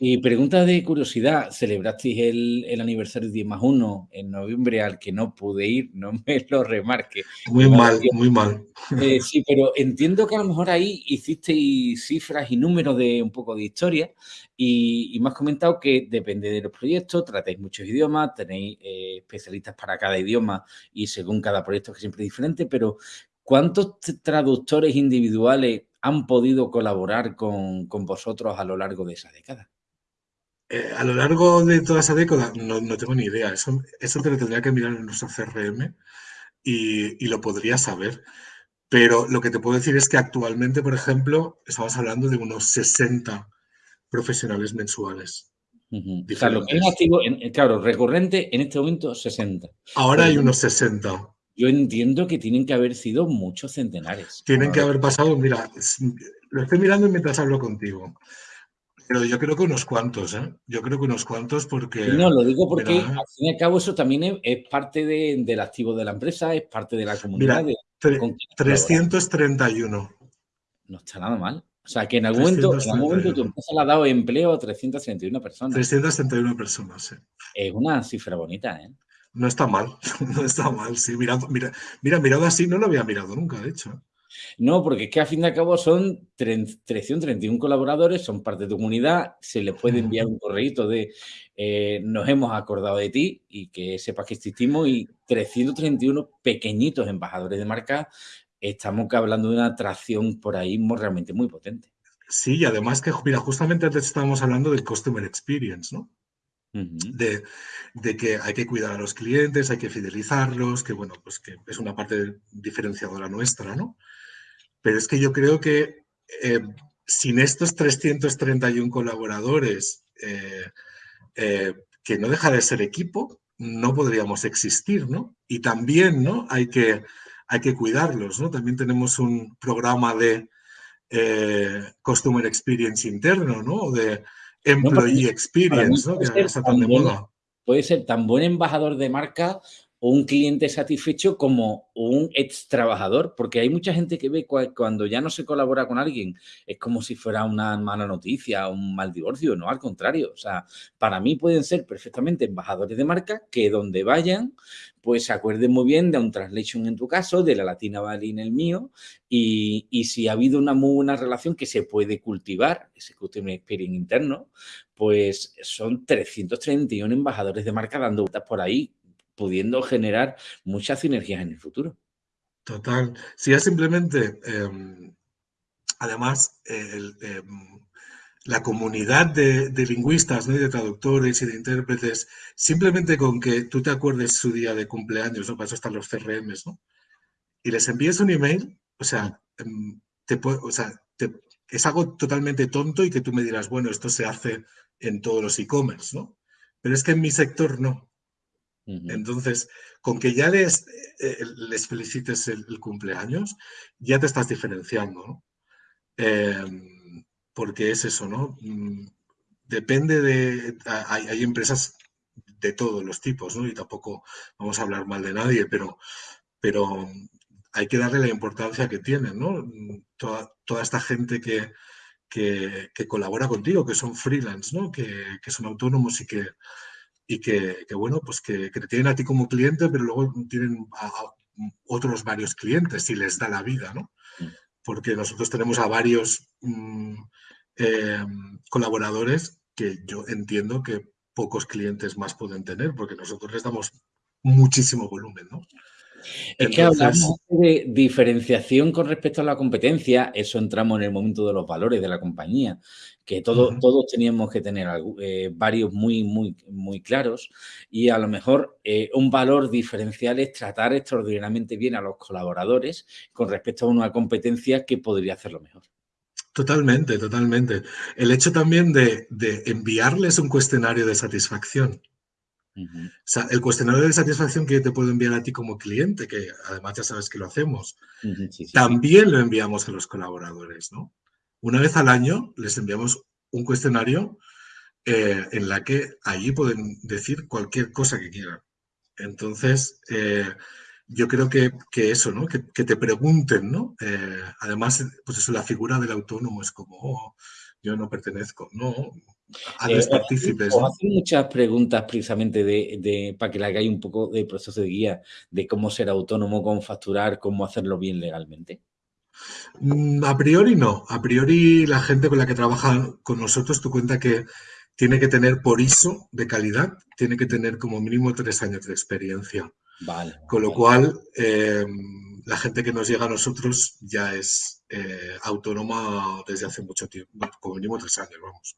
Y pregunta de curiosidad, celebrasteis el, aniversario 10 más 1 en noviembre al que no pude ir, no [laughs] me lo remarque. Muy mal, muy mal. Eh, sí, pero entiendo que a lo mejor ahí hicisteis cifras y números de un poco de historia y, me has comentado que depende de los proyectos, tratáis muchos idiomas, tenéis eh, especialistas para cada idioma y según cada proyecto que siempre es diferente, pero ¿cuántos traductores individuales han podido colaborar con, vosotros a lo largo de esa década? Eh, a lo largo de toda esa década no, tengo ni idea. Eso, eso te lo tendría que mirar en nuestro CRM y, lo podría saber. Pero lo que te puedo decir es que actualmente, por ejemplo, estamos hablando de unos 60 profesionales mensuales. Claro, activo, claro, recurrente en este momento 60. Ahora hay unos 60 yo entiendo que tienen que haber sido muchos centenares. Tienen que haber pasado, mira, lo estoy mirando mientras hablo contigo. Pero yo creo que unos cuantos, ¿eh? Yo creo que unos cuantos porque... No, lo digo porque al fin y al cabo eso también es, parte del activo de la empresa, es parte de la comunidad. Mira, 331. No está nada mal. O sea, que en algún, momento, en algún momento tu empresa le ha dado empleo a 331 personas. 331 personas, sí. Es una cifra bonita, ¿eh? No está mal, [laughs] no está mal, sí. Mira, mira, mirado así no lo había mirado nunca, de hecho. No, porque es que a fin de cabo son 331 colaboradores, son parte de tu comunidad, se les puede enviar un correo de eh, nos hemos acordado de ti y que sepas que existimos y 331 pequeñitos embajadores de marca, estamos hablando de una atracción por ahí realmente muy potente. Sí, y además que, mira, justamente antes estábamos hablando del Customer Experience, ¿no? De, que hay que cuidar a los clientes, hay que fidelizarlos, que bueno, pues que es una parte diferenciadora nuestra, ¿no? Pero es que yo creo que eh, sin estos 331 colaboradores, eh, eh, que no deja de ser equipo, no podríamos existir, ¿no? Y también, ¿no? Hay que, hay que cuidarlos, ¿no? También tenemos un programa de Customer Experience interno, ¿no? De, employee experience, ¿no? puede ser tan buen embajador de marca un cliente satisfecho como un ex trabajador, porque hay mucha gente que ve cuando ya no se colabora con alguien, es como si fuera una mala noticia, un mal divorcio, no, al contrario, o sea, para mí pueden ser perfectamente embajadores de marca que donde vayan, pues se acuerden muy bien de un translation en tu caso, de la Latina Valley en el mío, y, si ha habido una muy buena relación que se puede cultivar, ese Customer Experience interno, pues son 331 embajadores de marca dando vueltas por ahí pudiendo generar muchas sinergias en el futuro. Total. Si es simplemente, em, además, em, la comunidad de, lingüistas, ¿no? de traductores y de intérpretes, simplemente con que tú te acuerdes su día de cumpleaños, ¿no? para eso los CRMs, ¿no? y les envíes un email, o sea, em, te, o sea es algo totalmente tonto y que tú me dirás, bueno, esto se hace en todos los e-commerce, ¿no? Pero es que en mi sector no. Entonces, con que ya les, eh, les felicites el, cumpleaños, ya te estás diferenciando, ¿no? Em, porque es eso, ¿no? Mm, depende de... Hay, empresas de todos los tipos, ¿no? Y tampoco vamos a hablar mal de nadie, pero, pero hay que darle la importancia que tienen, ¿no? Toda, toda esta gente que, que, colabora contigo, que son freelance, ¿no? Que, son autónomos y que, y que, bueno, pues que, te tienen a ti como cliente, pero luego tienen a, otros varios clientes y les da la vida, ¿no? Mm. Porque nosotros tenemos a varios mm, eh, colaboradores que yo entiendo que pocos clientes más pueden tener, porque nosotros les damos muchísimo volumen, ¿no? Es que hablamos de diferenciación con respecto a la competencia, eso entramos en el momento de los valores de la compañía, que todos teníamos que tener eh, varios muy, muy, muy claros y a lo mejor eh, un valor diferencial es tratar extraordinariamente bien a los colaboradores con respecto a una competencia que podría hacerlo mejor. Totalmente, totalmente. El hecho también de enviarles un cuestionario de satisfacción o sea, el cuestionario de satisfacción que yo te puedo enviar a ti como cliente, que además ya sabes que lo hacemos, también lo enviamos a los colaboradores, ¿no? Una vez al año les enviamos un cuestionario eh, en la que allí pueden decir cualquier cosa que quieran. Entonces, eh, yo creo que, eso, ¿no? Que, te pregunten, ¿no? Eh, además, pues eso, la figura del autónomo es como, oh, yo no pertenezco, no, a los partícipes. Os muchas preguntas precisamente de, para que le hagáis un poco de proceso de guía de cómo ser autónomo, cómo facturar, cómo hacerlo bien legalmente. Mm, a priori no. A priori la gente con la que trabaja con nosotros, tú cuenta que tiene que tener por ISO de calidad, tiene que tener como mínimo tres años de experiencia. Vale. Con lo cual, em, la gente que nos llega a nosotros ya es eh, autónoma desde hace mucho tiempo, como mínimo tres años, vamos.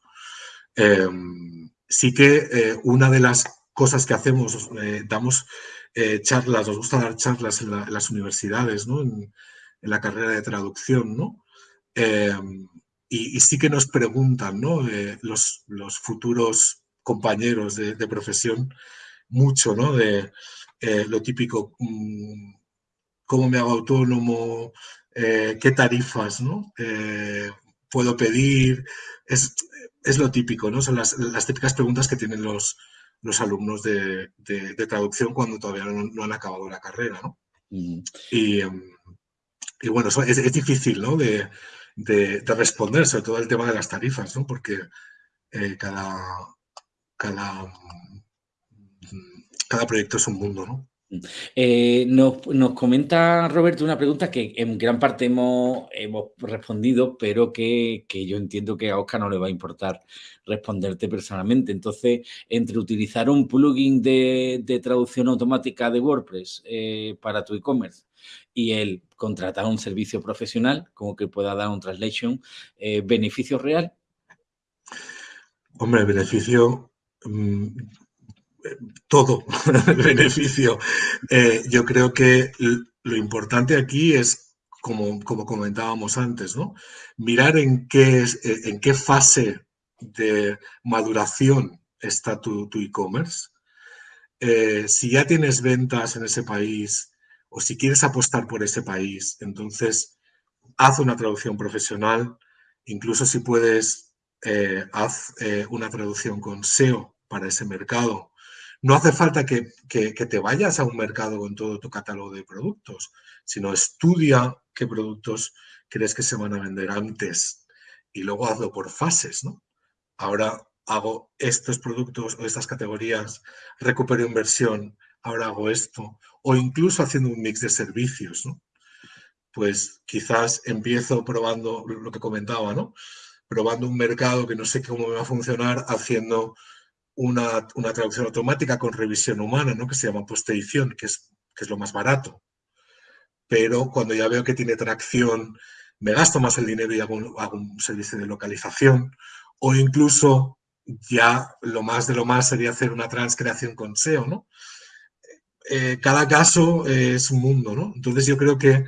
Em, sí que eh, una de las cosas que hacemos, eh, damos eh, charlas, nos gusta dar charlas en, las universidades, en, la carrera de traducción. Em, y, sí que nos preguntan los, futuros compañeros de, profesión mucho de lo típico, mm, cómo me hago autónomo, qué tarifas ¿no? Puedo pedir. Es, es lo típico, ¿no? Son las, típicas preguntas que tienen los, los alumnos de, traducción cuando todavía no, han acabado la carrera, ¿no? Em, y, bueno, es, difícil, ¿no? De, responder, sobre todo el tema de las tarifas, ¿no? Porque eh, cada, cada, cada proyecto es un mundo, ¿no? Eh, nos, comenta Roberto una pregunta que en gran parte hemos, hemos respondido, pero que, yo entiendo que a Oscar no le va a importar responderte personalmente. Entonces, entre utilizar un plugin de, traducción automática de WordPress eh, para tu e-commerce y el contratar un servicio profesional, como que pueda dar un translation, eh, ¿beneficio real? Hombre, beneficio... Todo el [laughs] beneficio. Eh, yo creo que lo importante aquí es, como, como comentábamos antes, mirar en qué, eh, en qué fase de maduración está tu e-commerce. Eh, si ya tienes ventas en ese país o si quieres apostar por ese país, entonces haz una traducción profesional, incluso si puedes, haz una traducción con SEO para ese mercado no hace falta que, te vayas a un mercado con todo tu catálogo de productos, sino estudia qué productos crees que se van a vender antes y luego hazlo por fases, ¿no? Ahora hago estos productos o estas categorías, recupero inversión, ahora hago esto, o incluso haciendo un mix de servicios, ¿no? Pues quizás empiezo probando lo que comentaba, ¿no? Probando un mercado que no sé cómo me va a funcionar, haciendo una, traducción automática con revisión humana, ¿no? que se llama postedición, que es, que es lo más barato. Pero cuando ya veo que tiene tracción, me gasto más el dinero y hago un, servicio de localización. O incluso ya lo más de lo más sería hacer una transcreación con SEO, ¿no? Eh, cada caso es un mundo, ¿no? Entonces yo creo que,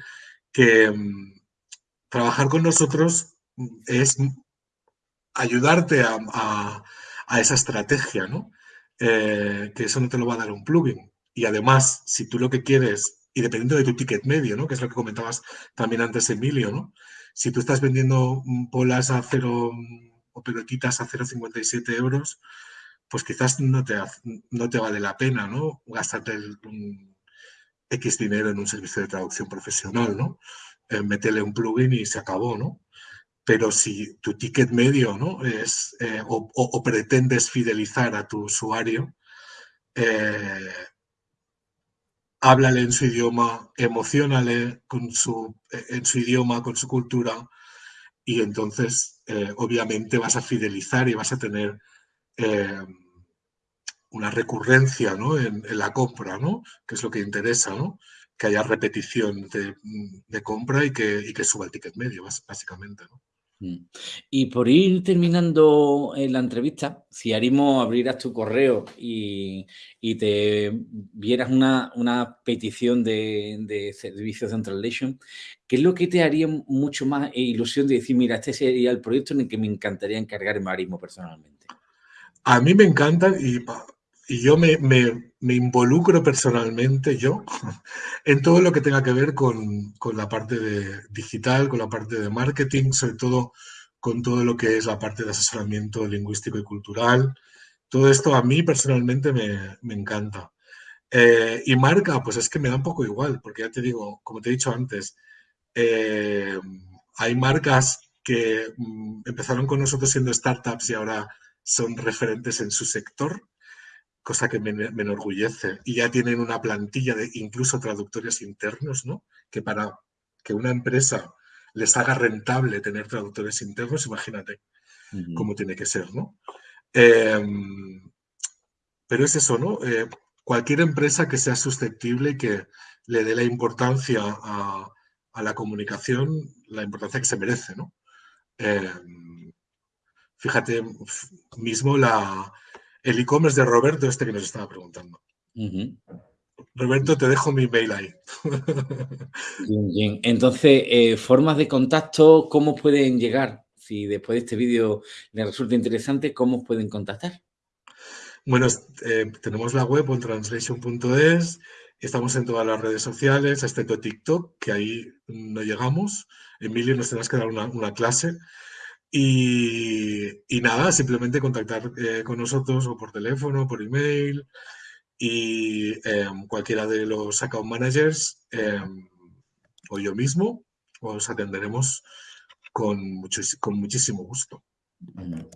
que mm, trabajar con nosotros es ayudarte a esa estrategia, ¿no? Eh, que eso no te lo va a dar un plugin. Y además, si tú lo que quieres, y dependiendo de tu ticket medio, ¿no? Que es lo que comentabas también antes, Emilio, ¿no? Si tú estás vendiendo polas a cero, o pelotitas a 0,57 euros, pues quizás no te, no te vale la pena, ¿no? Gastarte un X dinero en un servicio de traducción profesional, ¿no? Eh, métele un plugin y se acabó, ¿no? Pero si tu ticket medio, ¿no? Es, eh, o, pretendes fidelizar a tu usuario, eh, háblale en su idioma, emocionale con su, en su idioma, con su cultura, y entonces obviamente vas a fidelizar y vas a tener una recurrencia ¿no? en, la compra, ¿no? que es lo que interesa, ¿no? que haya repetición de, compra y que, y que, suba el ticket medio, básicamente. ¿no? Mm. Y por ir terminando la entrevista, si Arimo abrieras tu correo y, y te vieras una, una petición de, de servicios de Translation, ¿qué es lo que te haría mucho más ilusión de decir, mira, este sería el proyecto en el que me encantaría encargarme Arimo personalmente? A mí me encanta y y yo me, involucro personalmente, yo, [laughs] en todo lo que tenga que ver con, la parte de digital, con la parte de marketing, sobre todo con todo lo que es la parte de asesoramiento lingüístico y cultural. Todo esto a mí personalmente me, encanta. Eh, y marca, pues es que me da un poco igual, porque ya te digo, como te he dicho antes, eh, hay marcas que mm, empezaron con nosotros siendo startups y ahora son referentes en su sector cosa que me, enorgullece. Y ya tienen una plantilla de incluso traductores internos, ¿no? Que para que una empresa les haga rentable tener traductores internos, imagínate cómo tiene que ser, ¿no? Em, pero es eso, ¿no? Eh, cualquier empresa que sea susceptible y que le dé la importancia a, la comunicación, la importancia que se merece, ¿no? Em, fíjate, mismo la, el e-commerce de Roberto, este que nos estaba preguntando. Roberto, te dejo mi mail ahí. Bien, bien. Entonces, eh, formas de contacto, ¿cómo pueden llegar? Si después de este vídeo les resulta interesante, ¿cómo pueden contactar? Bueno, eh, tenemos la web ontranslation.es, estamos en todas las redes sociales, excepto TikTok, que ahí no llegamos. Emilio, nos tendrás que dar una clase. Y, nada, simplemente contactar eh, con nosotros o por teléfono, por email y em, cualquiera de los account managers em, o yo mismo os atenderemos con, con muchísimo gusto.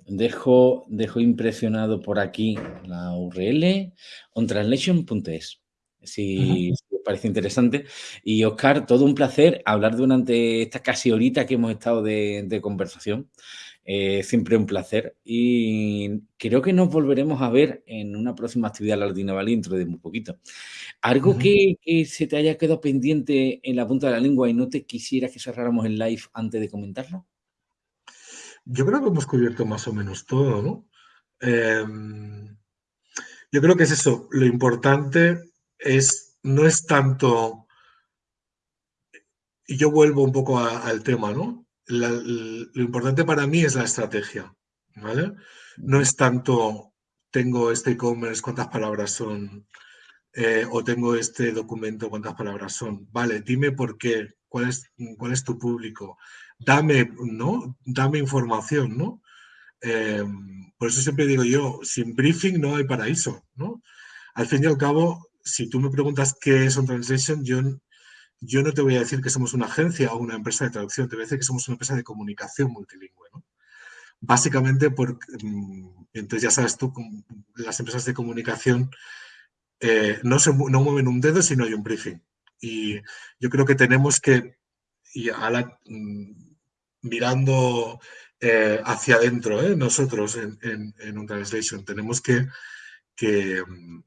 Dejo, dejo impresionado por aquí la URL ontranslation.es. Si, parece interesante. Y Oscar, todo un placer hablar durante esta casi horita que hemos estado de, conversación. Eh, siempre un placer y creo que nos volveremos a ver en una próxima actividad Lardina Valley dentro de muy poquito. ¿Algo que, se te haya quedado pendiente en la punta de la lengua y no te quisiera que cerráramos el live antes de comentarlo? Yo creo que hemos cubierto más o menos todo, ¿no? Em, yo creo que es eso, lo importante es, no es tanto, y yo vuelvo un poco al tema, ¿no? lo importante para mí es la estrategia, ¿vale? No es tanto, tengo este e-commerce, cuántas palabras son, eh, o tengo este documento, cuántas palabras son. Vale, dime por qué, cuál es, cuál es tu público, dame, ¿no? Dame información, ¿no? Em, por eso siempre digo yo, sin briefing no hay paraíso, ¿no? Al fin y al cabo, si tú me preguntas qué es un translation, yo, yo no te voy a decir que somos una agencia o una empresa de traducción, te voy a decir que somos una empresa de comunicación multilingüe. Básicamente, porque, mm, entonces ya sabes tú, las empresas de comunicación eh, no, se, no mueven un dedo si no hay un briefing. Y yo creo que tenemos que, y mm, mirando eh, hacia adentro, ¿eh? nosotros en, en, un translation, tenemos que, que mm,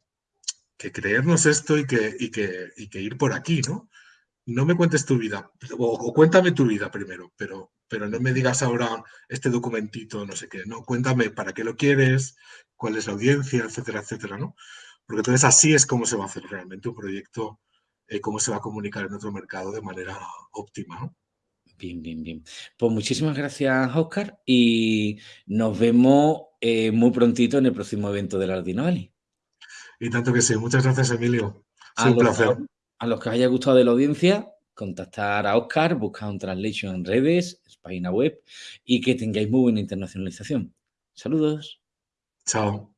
que creernos esto y que, ir por aquí, ¿no? No me cuentes tu vida, o, cuéntame tu vida primero, pero, pero no me digas ahora este documentito, no sé qué, no, cuéntame para qué lo quieres, cuál es la audiencia, etcétera, etcétera, ¿no? Porque entonces así es como se va a hacer realmente un proyecto, eh, cómo se va a comunicar en otro mercado de manera óptima, ¿no? Bien, bien, bien. Pues muchísimas gracias, Oscar, y nos vemos eh, muy prontito en el próximo evento de la Ardino y tanto que sí. Muchas gracias, Emilio. Placer. A los que os haya gustado de la audiencia, contactar a Oscar, buscar un translation en redes, página web y que tengáis muy buena internacionalización. Saludos. Chao.